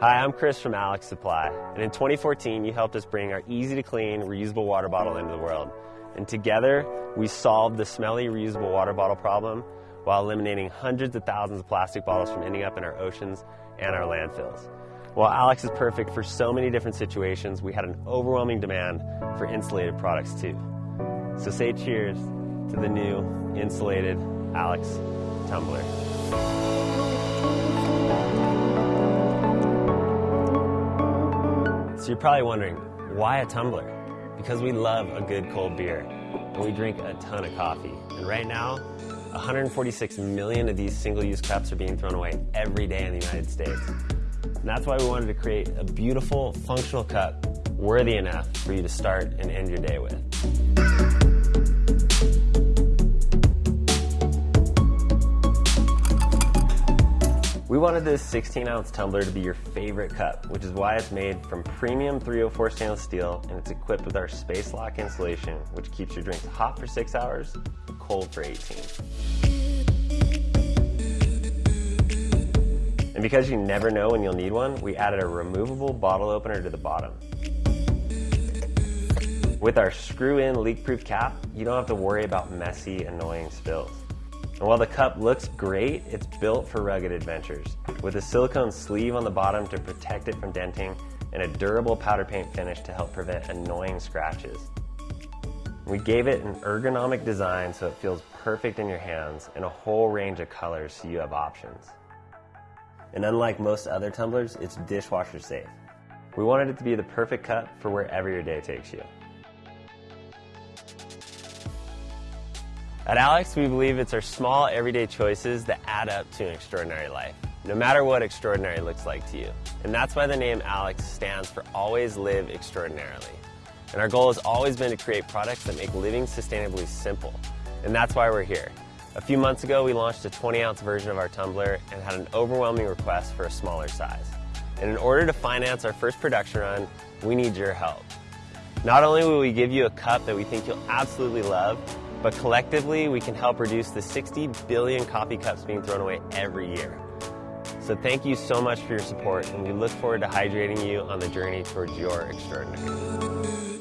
Hi, I'm Chris from Alex Supply, and in 2014 you helped us bring our easy to clean reusable water bottle into the world. And together we solved the smelly reusable water bottle problem while eliminating hundreds of thousands of plastic bottles from ending up in our oceans and our landfills. While Alex is perfect for so many different situations, we had an overwhelming demand for insulated products too. So say cheers to the new insulated Alex tumbler. So you're probably wondering, why a tumbler? Because we love a good cold beer, and we drink a ton of coffee. And right now, 146 million of these single-use cups are being thrown away every day in the United States. And that's why we wanted to create a beautiful, functional cup worthy enough for you to start and end your day with. We wanted this 16 ounce tumbler to be your favorite cup, which is why it's made from premium 304 stainless steel and it's equipped with our space lock insulation, which keeps your drinks hot for six hours, cold for 18. And because you never know when you'll need one, we added a removable bottle opener to the bottom. With our screw-in leak-proof cap, you don't have to worry about messy, annoying spills. And while the cup looks great, it's built for rugged adventures. With a silicone sleeve on the bottom to protect it from denting and a durable powder paint finish to help prevent annoying scratches. We gave it an ergonomic design so it feels perfect in your hands and a whole range of colors so you have options. And unlike most other tumblers, it's dishwasher safe. We wanted it to be the perfect cup for wherever your day takes you. At Alex, we believe it's our small, everyday choices that add up to an extraordinary life, no matter what extraordinary looks like to you. And that's why the name Alex stands for Always Live Extraordinarily. And our goal has always been to create products that make living sustainably simple. And that's why we're here. A few months ago, we launched a 20 ounce version of our tumbler and had an overwhelming request for a smaller size. And in order to finance our first production run, we need your help. Not only will we give you a cup that we think you'll absolutely love, but collectively, we can help reduce the 60 billion coffee cups being thrown away every year. So thank you so much for your support, and we look forward to hydrating you on the journey towards your extraordinary.